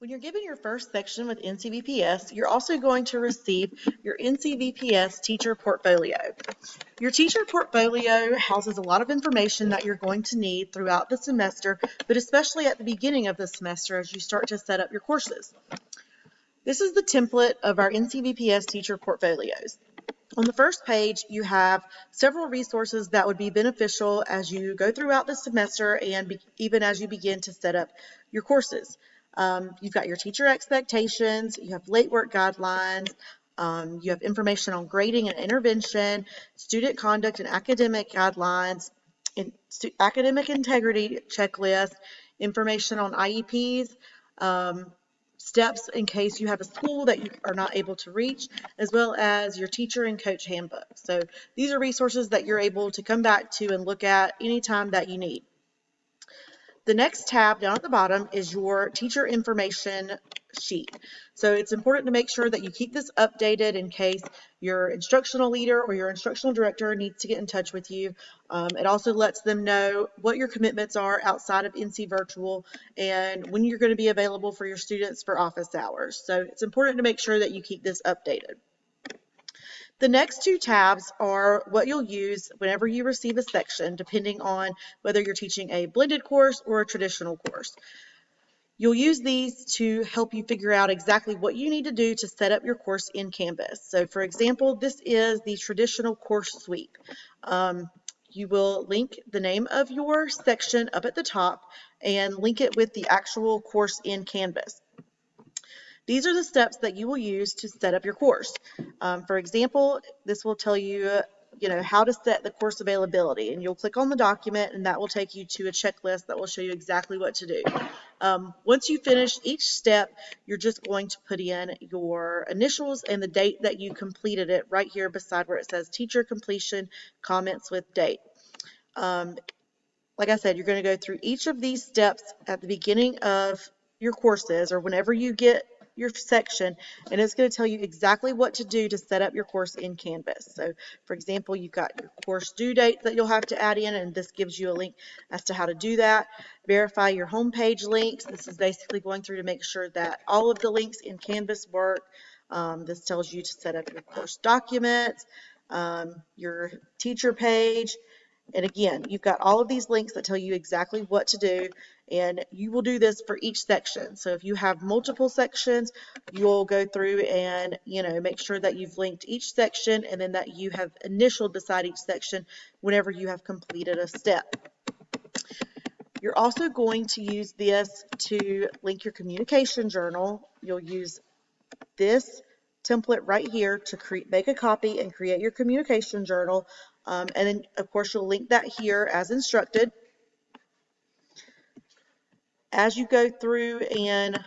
When you're given your first section with NCVPS, you're also going to receive your NCVPS teacher portfolio. Your teacher portfolio houses a lot of information that you're going to need throughout the semester, but especially at the beginning of the semester as you start to set up your courses. This is the template of our NCVPS teacher portfolios. On the first page, you have several resources that would be beneficial as you go throughout the semester and even as you begin to set up your courses. Um, you've got your teacher expectations, you have late work guidelines, um, you have information on grading and intervention, student conduct and academic guidelines, in, academic integrity checklist, information on IEPs, um, steps in case you have a school that you are not able to reach, as well as your teacher and coach handbook. So these are resources that you're able to come back to and look at anytime that you need. The next tab down at the bottom is your teacher information sheet. So it's important to make sure that you keep this updated in case your instructional leader or your instructional director needs to get in touch with you. Um, it also lets them know what your commitments are outside of NC Virtual and when you're going to be available for your students for office hours. So it's important to make sure that you keep this updated. The next two tabs are what you'll use whenever you receive a section, depending on whether you're teaching a blended course or a traditional course. You'll use these to help you figure out exactly what you need to do to set up your course in Canvas. So for example, this is the traditional course sweep. Um, you will link the name of your section up at the top and link it with the actual course in Canvas. These are the steps that you will use to set up your course. Um, for example, this will tell you, you know, how to set the course availability and you'll click on the document and that will take you to a checklist that will show you exactly what to do. Um, once you finish each step, you're just going to put in your initials and the date that you completed it right here beside where it says teacher completion comments with date. Um, like I said, you're going to go through each of these steps at the beginning of your courses or whenever you get your section and it's going to tell you exactly what to do to set up your course in Canvas. So for example, you've got your course due date that you'll have to add in and this gives you a link as to how to do that. Verify your homepage links. This is basically going through to make sure that all of the links in Canvas work. Um, this tells you to set up your course documents, um, your teacher page, and again, you've got all of these links that tell you exactly what to do, and you will do this for each section. So if you have multiple sections, you'll go through and, you know, make sure that you've linked each section and then that you have initialed beside each section whenever you have completed a step. You're also going to use this to link your communication journal. You'll use this template right here to create, make a copy and create your communication journal. Um, and then, of course, you'll link that here as instructed. As you go through and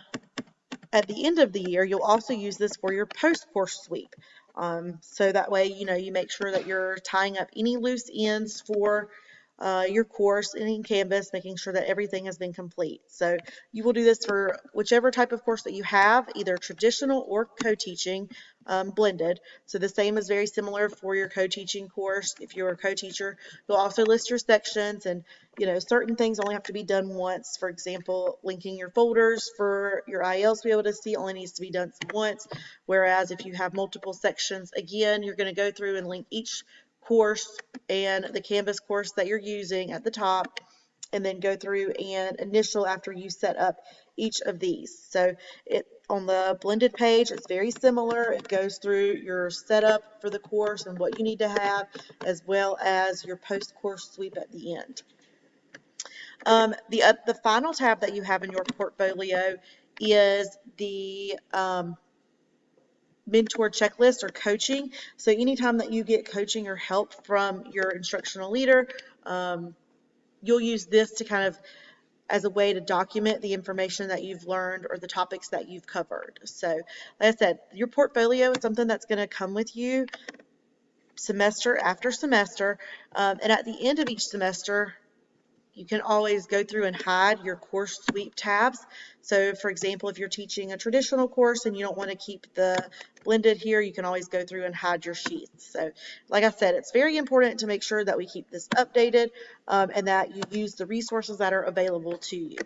at the end of the year, you'll also use this for your post-course sweep. Um, so that way, you know, you make sure that you're tying up any loose ends for uh, your course in Canvas, making sure that everything has been complete. So you will do this for whichever type of course that you have, either traditional or co-teaching um, blended. So the same is very similar for your co-teaching course. If you're a co-teacher, you'll also list your sections and, you know, certain things only have to be done once. For example, linking your folders for your ILs to be able to see only needs to be done once. Whereas if you have multiple sections, again, you're going to go through and link each course and the Canvas course that you're using at the top and then go through and initial after you set up each of these. So it on the blended page, it's very similar. It goes through your setup for the course and what you need to have, as well as your post-course sweep at the end. Um, the, uh, the final tab that you have in your portfolio is the um, mentor checklist or coaching. So anytime that you get coaching or help from your instructional leader, um, you'll use this to kind of as a way to document the information that you've learned or the topics that you've covered. So like I said, your portfolio is something that's going to come with you semester after semester. Um, and at the end of each semester, you can always go through and hide your course sweep tabs. So for example, if you're teaching a traditional course and you don't want to keep the blended here, you can always go through and hide your sheets. So like I said, it's very important to make sure that we keep this updated um, and that you use the resources that are available to you.